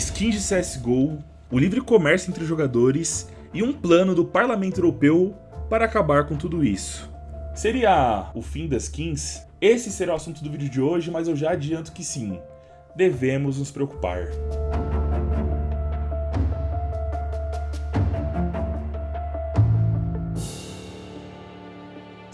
skins de CSGO, o livre comércio entre jogadores e um plano do Parlamento Europeu para acabar com tudo isso. Seria o fim das skins? Esse será o assunto do vídeo de hoje, mas eu já adianto que sim, devemos nos preocupar.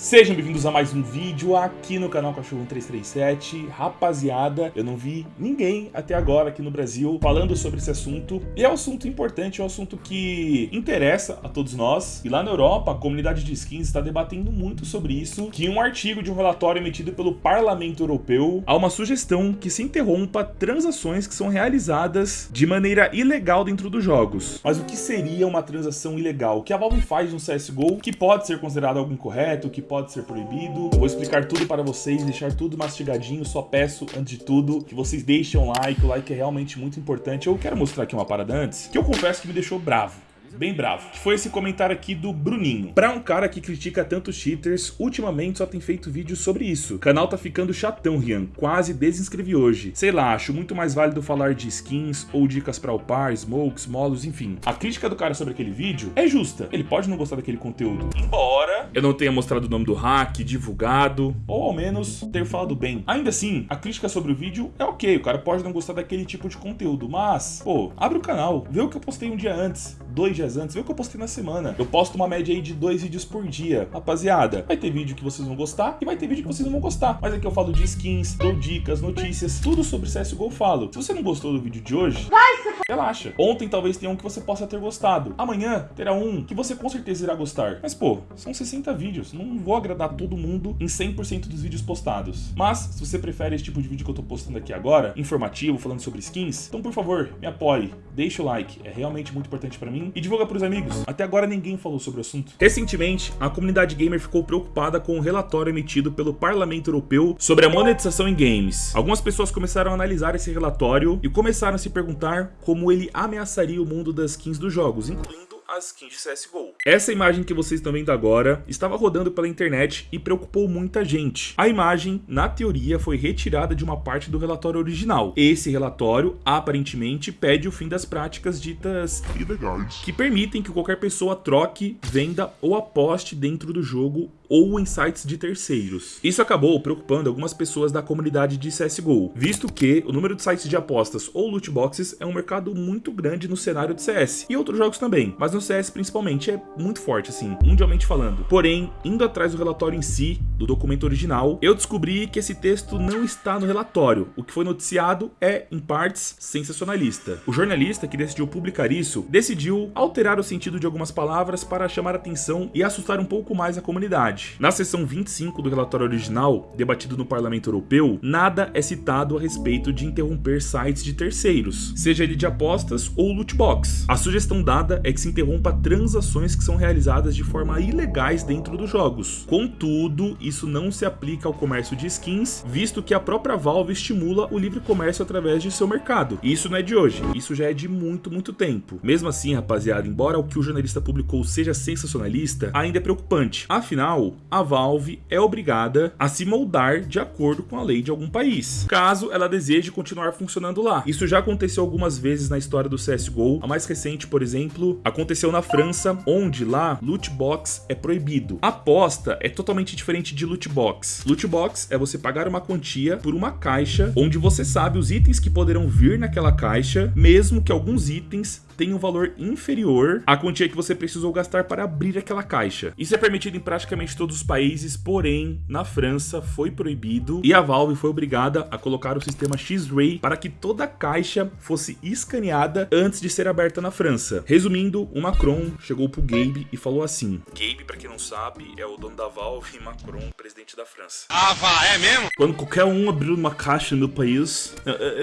Sejam bem-vindos a mais um vídeo aqui no canal Cachorro 1337. Rapaziada, eu não vi ninguém até agora aqui no Brasil falando sobre esse assunto. E é um assunto importante, é um assunto que interessa a todos nós. E lá na Europa, a comunidade de skins está debatendo muito sobre isso. Que um artigo de um relatório emitido pelo Parlamento Europeu, há uma sugestão que se interrompa transações que são realizadas de maneira ilegal dentro dos jogos. Mas o que seria uma transação ilegal? O que a Valve faz no CSGO que pode ser considerado algo incorreto, que pode pode ser proibido. Vou explicar tudo para vocês, deixar tudo mastigadinho. Só peço, antes de tudo, que vocês deixem um like. O like é realmente muito importante. Eu quero mostrar aqui uma parada antes, que eu confesso que me deixou bravo bem bravo, que foi esse comentário aqui do Bruninho. Pra um cara que critica tanto cheaters, ultimamente só tem feito vídeos sobre isso. O canal tá ficando chatão, Rian, quase desinscrevi hoje. Sei lá, acho muito mais válido falar de skins ou dicas pra upar, smokes, molos, enfim. A crítica do cara sobre aquele vídeo é justa. Ele pode não gostar daquele conteúdo, embora eu não tenha mostrado o nome do hack, divulgado, ou ao menos ter falado bem. Ainda assim, a crítica sobre o vídeo é ok, o cara pode não gostar daquele tipo de conteúdo, mas, pô, abre o canal, vê o que eu postei um dia antes, dois dias antes, vê o que eu postei na semana. Eu posto uma média aí de dois vídeos por dia. Rapaziada, vai ter vídeo que vocês vão gostar e vai ter vídeo que vocês não vão gostar. Mas aqui eu falo de skins, dou dicas, notícias, tudo sobre CSGO eu falo. Se você não gostou do vídeo de hoje, vai se relaxa. Ontem talvez tenha um que você possa ter gostado. Amanhã terá um que você com certeza irá gostar. Mas pô, são 60 vídeos. Não vou agradar todo mundo em 100% dos vídeos postados. Mas, se você prefere esse tipo de vídeo que eu tô postando aqui agora, informativo, falando sobre skins, então por favor, me apoie, deixa o like. É realmente muito importante pra mim. E divulga divulga pros amigos. Até agora ninguém falou sobre o assunto. Recentemente, a comunidade gamer ficou preocupada com o relatório emitido pelo Parlamento Europeu sobre a monetização em games. Algumas pessoas começaram a analisar esse relatório e começaram a se perguntar como ele ameaçaria o mundo das skins dos jogos, incluindo as skins de CSGO. Essa imagem que vocês estão vendo agora estava rodando pela internet e preocupou muita gente. A imagem, na teoria, foi retirada de uma parte do relatório original. Esse relatório, aparentemente, pede o fim das práticas ditas ilegais, que permitem que qualquer pessoa troque, venda ou aposte dentro do jogo ou em sites de terceiros. Isso acabou preocupando algumas pessoas da comunidade de CSGO, visto que o número de sites de apostas ou loot boxes é um mercado muito grande no cenário de CS, e outros jogos também, mas no CS principalmente é muito forte assim, mundialmente falando. Porém, indo atrás do relatório em si, do documento original, eu descobri que esse texto não está no relatório. O que foi noticiado é, em partes, sensacionalista. O jornalista que decidiu publicar isso, decidiu alterar o sentido de algumas palavras para chamar atenção e assustar um pouco mais a comunidade verdade. Na seção 25 do relatório original, debatido no Parlamento Europeu, nada é citado a respeito de interromper sites de terceiros, seja ele de apostas ou loot box. A sugestão dada é que se interrompa transações que são realizadas de forma ilegais dentro dos jogos. Contudo, isso não se aplica ao comércio de skins, visto que a própria Valve estimula o livre comércio através de seu mercado. E isso não é de hoje, isso já é de muito, muito tempo. Mesmo assim, rapaziada, embora o que o jornalista publicou seja sensacionalista, ainda é preocupante. Afinal, a Valve é obrigada a se moldar de acordo com a lei de algum país, caso ela deseje continuar funcionando lá. Isso já aconteceu algumas vezes na história do CSGO. A mais recente, por exemplo, aconteceu na França, onde lá loot box é proibido. Aposta é totalmente diferente de loot box. Loot box é você pagar uma quantia por uma caixa onde você sabe os itens que poderão vir naquela caixa, mesmo que alguns itens tem um valor inferior à quantia que você precisou gastar para abrir aquela caixa. Isso é permitido em praticamente todos os países, porém, na França foi proibido e a Valve foi obrigada a colocar o sistema X-Ray para que toda caixa fosse escaneada antes de ser aberta na França. Resumindo, o Macron chegou pro Gabe e falou assim: Gabe, para quem não sabe, é o dono da Valve e Macron, presidente da França. Ah, vá, é mesmo? Quando qualquer um abriu uma caixa no país,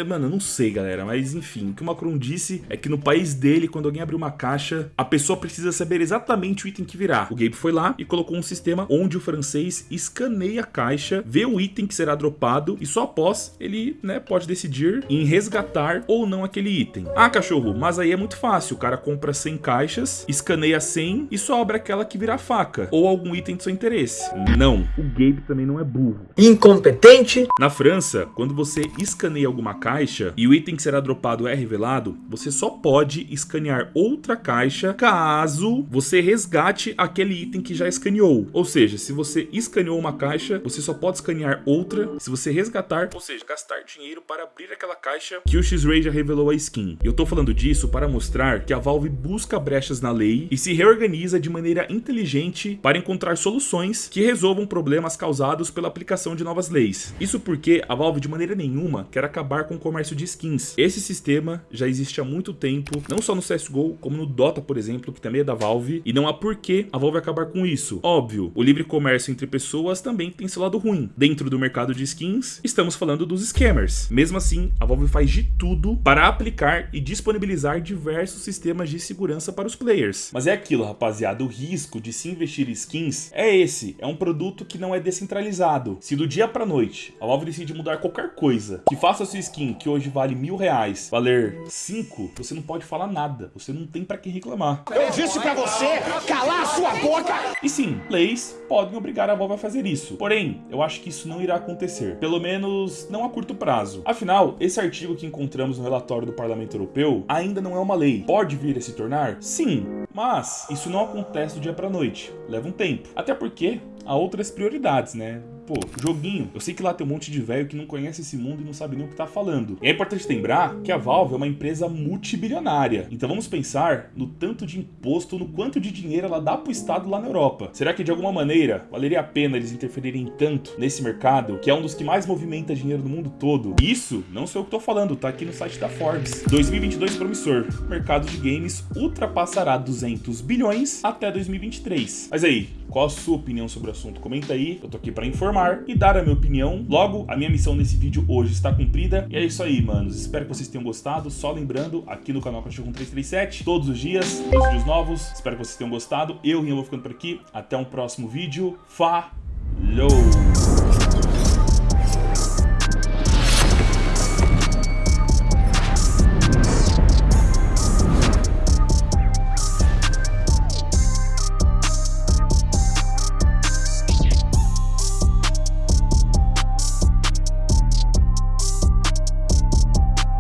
mano, eu não sei, galera, mas enfim, o que o Macron disse é que no país dele, quando alguém abrir uma caixa, a pessoa precisa saber exatamente o item que virá. O Gabe foi lá e colocou um sistema onde o francês escaneia a caixa, vê o item que será dropado e só após ele né, pode decidir em resgatar ou não aquele item. Ah, cachorro, mas aí é muito fácil. O cara compra 100 caixas, escaneia 100 e só abre aquela que vira faca ou algum item de seu interesse. Não, o Gabe também não é burro. Incompetente. Na França, quando você escaneia alguma caixa e o item que será dropado é revelado, você só pode escanear outra caixa caso você resgate aquele item que já escaneou. Ou seja, se você escaneou uma caixa, você só pode escanear outra se você resgatar, ou seja, gastar dinheiro para abrir aquela caixa que o X-Ray já revelou a skin. Eu tô falando disso para mostrar que a Valve busca brechas na lei e se reorganiza de maneira inteligente para encontrar soluções que resolvam problemas causados pela aplicação de novas leis. Isso porque a Valve de maneira nenhuma quer acabar com o comércio de skins. Esse sistema já existe há muito tempo, não só no CSGO, como no Dota, por exemplo, que também é da Valve, e não há porquê a Valve acabar com isso. Óbvio, o livre comércio entre pessoas também tem seu lado ruim. Dentro do mercado de skins, estamos falando dos scammers. Mesmo assim, a Valve faz de tudo para aplicar e disponibilizar diversos sistemas de segurança para os players. Mas é aquilo, rapaziada, o risco de se investir em skins é esse, é um produto que não é descentralizado. Se do dia para noite a Valve decide mudar qualquer coisa, que faça sua skin, que hoje vale mil reais, valer cinco, você não pode falar nada, você não tem para quem reclamar. Eu disse para você calar boca. E sim, leis podem obrigar a Valve a fazer isso. Porém, eu acho que isso não irá acontecer, pelo menos não a curto prazo. Afinal, esse artigo que encontramos no relatório do Parlamento Europeu ainda não é uma lei. Pode vir a se tornar? Sim, mas isso não acontece do dia para noite. Leva um tempo. Até porque há outras prioridades, né? Pô, joguinho. Eu sei que lá tem um monte de velho que não conhece esse mundo e não sabe nem o que tá falando. E é importante lembrar que a Valve é uma empresa multibilionária. Então vamos pensar no tanto de imposto, no quanto de dinheiro ela dá pro Estado lá na Europa. Será que de alguma maneira valeria a pena eles interferirem tanto nesse mercado, que é um dos que mais movimenta dinheiro no mundo todo? Isso não sou eu que tô falando, tá aqui no site da Forbes. 2022 promissor. O mercado de games ultrapassará 200 bilhões até 2023. Mas aí, qual a sua opinião sobre o assunto? Comenta aí, eu tô aqui para informar e dar a minha opinião. Logo, a minha missão nesse vídeo hoje está cumprida. E é isso aí, manos. Espero que vocês tenham gostado. Só lembrando, aqui no canal Cachorro 337, todos os dias, dois vídeos novos. Espero que vocês tenham gostado. Eu, Rian, vou ficando por aqui. Até um próximo vídeo. Falou!